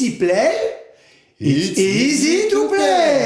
easy play, it's easy to play.